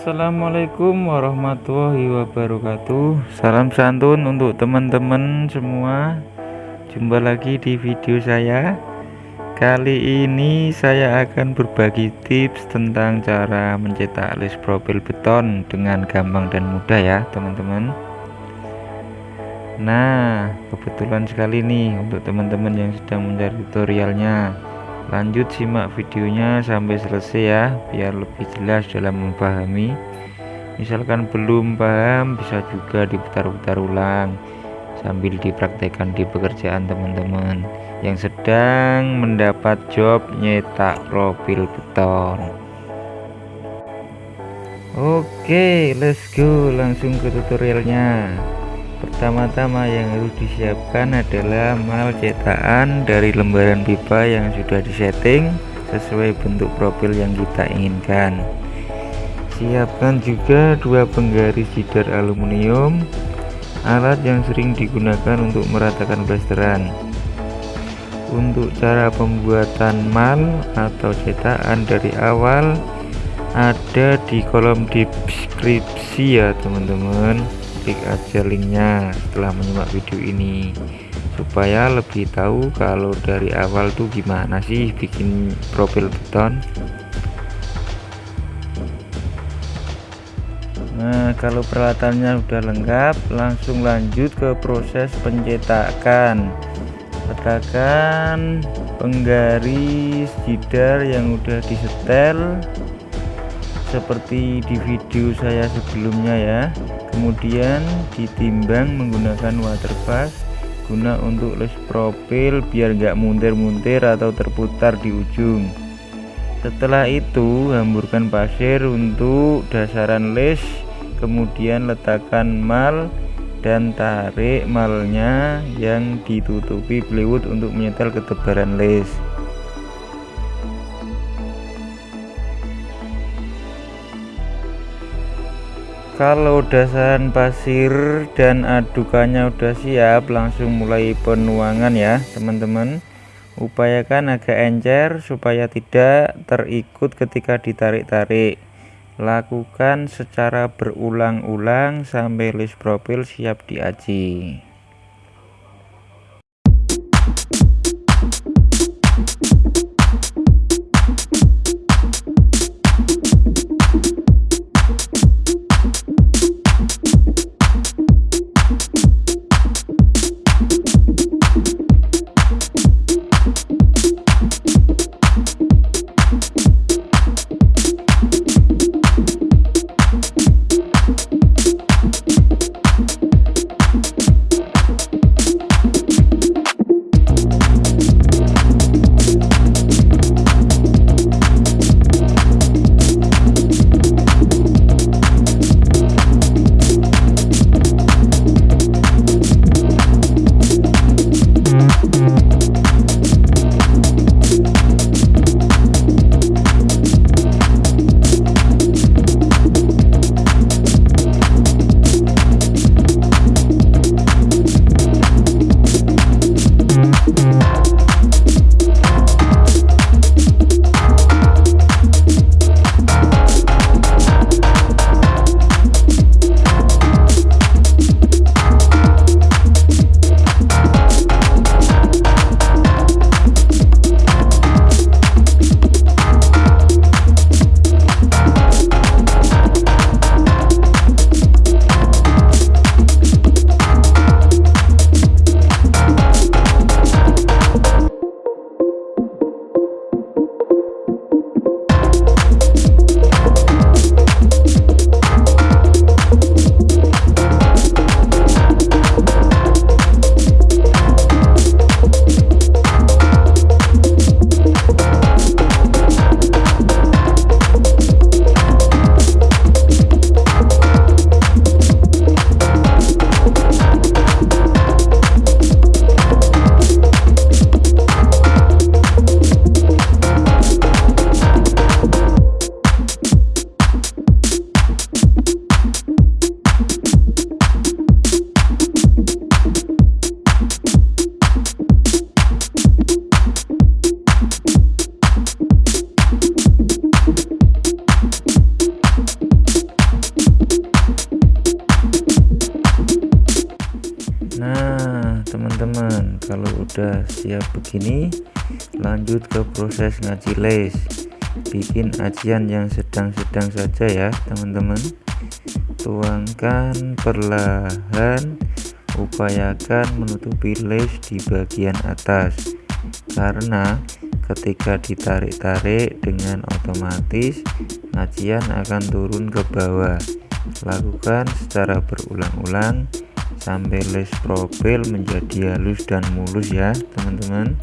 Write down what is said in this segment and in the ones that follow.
Assalamualaikum warahmatullahi wabarakatuh. Salam santun untuk teman-teman semua. Jumpa lagi di video saya. Kali ini saya akan berbagi tips tentang cara mencetak list profil beton Dengan gampang dan mudah ya teman-teman. Nah kebetulan sekali nih untuk teman-teman yang sedang mencari tutorialnya lanjut simak videonya sampai selesai ya biar lebih jelas dalam memahami. Misalkan belum paham bisa juga diputar-putar ulang sambil dipraktekkan di pekerjaan teman-teman. Yang sedang mendapat job nyetak profil beton. Oke let's go. Langsung ke tutorialnya Pertama-tama yang harus disiapkan adalah mal cetakan dari lembaran pipa yang sudah disetting sesuai bentuk profil yang kita inginkan. Siapkan juga dua penggaris jidar aluminium, alat yang sering digunakan untuk meratakan blasteran. Untuk cara pembuatan mal atau cetakan dari awal ada di kolom deskripsi ya teman-teman klik aja linknya setelah menyimak video ini. Supaya lebih tahu kalau dari awal tuh gimana sih bikin profil beton. Nah kalau peralatannya udah lengkap langsung lanjut ke proses pencetakan. Letakkan penggaris jidar yang udah disetel seperti di video saya sebelumnya ya. Kemudian ditimbang menggunakan water fast guna untuk les profil biar gak muntir-muntir atau terputar di ujung. Setelah itu hamburkan pasir untuk dasaran les kemudian letakkan mal dan tarik malnya yang ditutupi plywood untuk menyetel ketebaran les kalau dasaran pasir dan adukannya udah siap langsung mulai penuangan ya teman-teman. Upayakan agak encer supaya tidak terikut ketika ditarik-tarik. Lakukan secara berulang-ulang sampai list profil siap diaji udah siap begini lanjut ke proses ngaji les. Bikin ajian yang sedang-sedang saja ya teman-teman. Tuangkan perlahan upayakan menutupi les di bagian atas. Karena ketika ditarik-tarik dengan otomatis ajian akan turun ke bawah. Lakukan secara berulang-ulang sampai les profil menjadi halus dan mulus ya teman-teman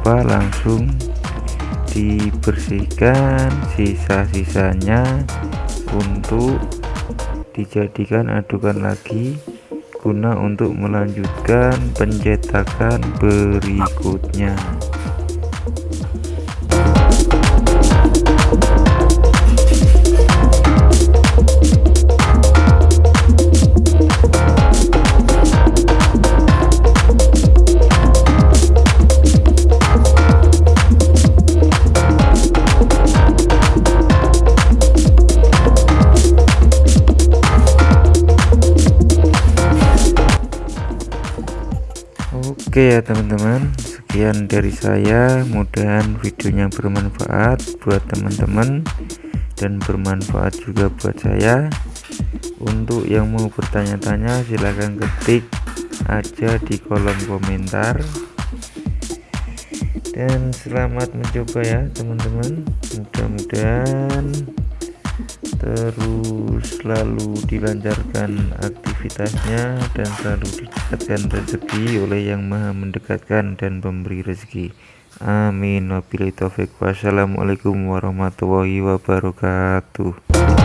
lupa langsung dibersihkan sisa-sisanya untuk dijadikan adukan lagi guna untuk melanjutkan pencetakan berikutnya Oke ya teman-teman. Sekian dari saya. Mudahan videonya bermanfaat buat teman-teman dan bermanfaat juga buat saya. Untuk yang mau bertanya-tanya silahkan ketik aja di kolom komentar. Dan selamat mencoba ya teman-teman. Mudah-mudahan terus selalu dilancarkan aktivitasnya dan selalu didekatkan rezeki oleh yang maha mendekatkan dan pemberi rezeki. Amin. Wabillahi taufik wassalamualaikum warahmatullahi wabarakatuh